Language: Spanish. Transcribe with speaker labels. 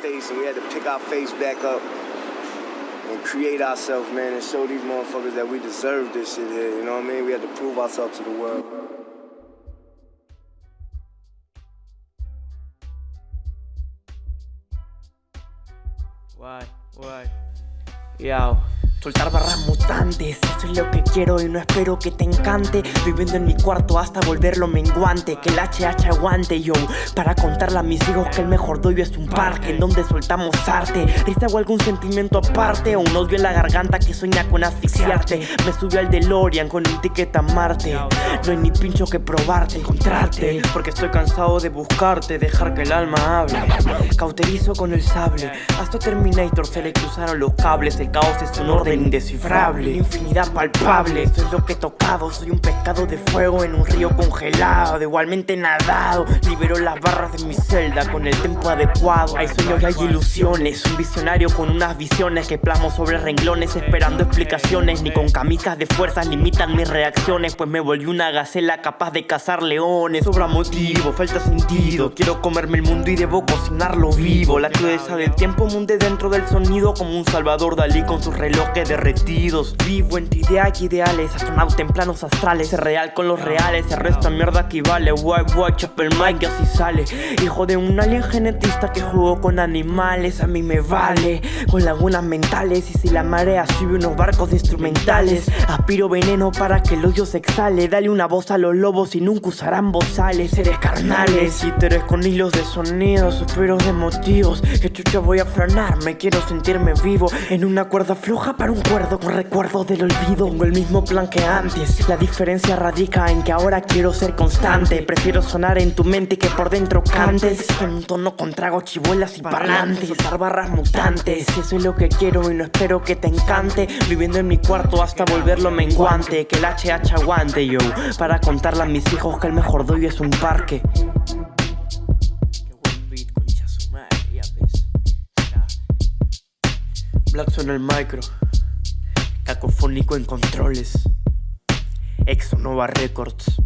Speaker 1: face and we had to pick our face back up and create ourselves, man, and show these motherfuckers that we deserve this shit here. You know what I mean? We had to prove ourselves to the world.
Speaker 2: Why? Why? Yao.
Speaker 3: Soltar barras mutantes, eso es lo que quiero y no espero que te encante. Viviendo en mi cuarto hasta volverlo menguante Que el HH aguante yo. Para contarle a mis hijos que el mejor doyo es un parque En donde soltamos arte. Risa o algún sentimiento aparte O un odio en la garganta que sueña con asfixiarte. Me subió al DeLorean con un ticket a Marte No hay ni pincho que probarte, encontrarte Porque estoy cansado de buscarte, dejar que el alma hable. Cauterizo con el sable Hasta Terminator se le cruzaron los cables El caos es un orden indescifrable Infinidad palpable, esto es lo que he tocado Soy un pescado de fuego en un río congelado Igualmente nadado, libero las barras de mi celda Con el tempo adecuado. Hay sueños y hay ilusiones Un visionario con unas visiones que plasmo sobre renglones Esperando explicaciones Ni con camisas de fuerzas limitan mis reacciones Pues me volví una gacela capaz de cazar leones. Sobra motivo, falta sentido. Quiero comerme el mundo y debo cocinarlo vivo. La crudeza del tiempo munde dentro del sonido Como un Salvador Dalí con sus relojes derretidos. Vivo entre ideas y ideales, astronauta en planos astrales. Ser real con los reales, el resto mierda equivale White watch, Apple mic y así sale. Hijo de un alien genetista que jugó con animales A mí me vale, con lagunas mentales Y si la marea sube unos barcos instrumentales Aspiro veneno para que el hoyo se exhale. Dale una voz a los lobos y nunca usarán bozales Seres carnales, títeres con hilos de sonidos Suspiros de motivos, que chucha voy a frenar Me quiero sentirme vivo. En una cuerda floja para un cuerdo con recuerdo del olvido. Tengo el mismo plan que antes La diferencia radica en que ahora quiero ser constante. Prefiero sonar en tu mente que por dentro cantes. En un tono con trago chivuelas y parlantes Soltar barras mutantes. Eso es lo que quiero y no espero que te encante. Viviendo en mi cuarto hasta volverlo menguante Que el HH aguante yo para contarle a mis hijos que el mejor doyo es un parque. Black suena el micro. Cacofónico en controles. Exonova Records.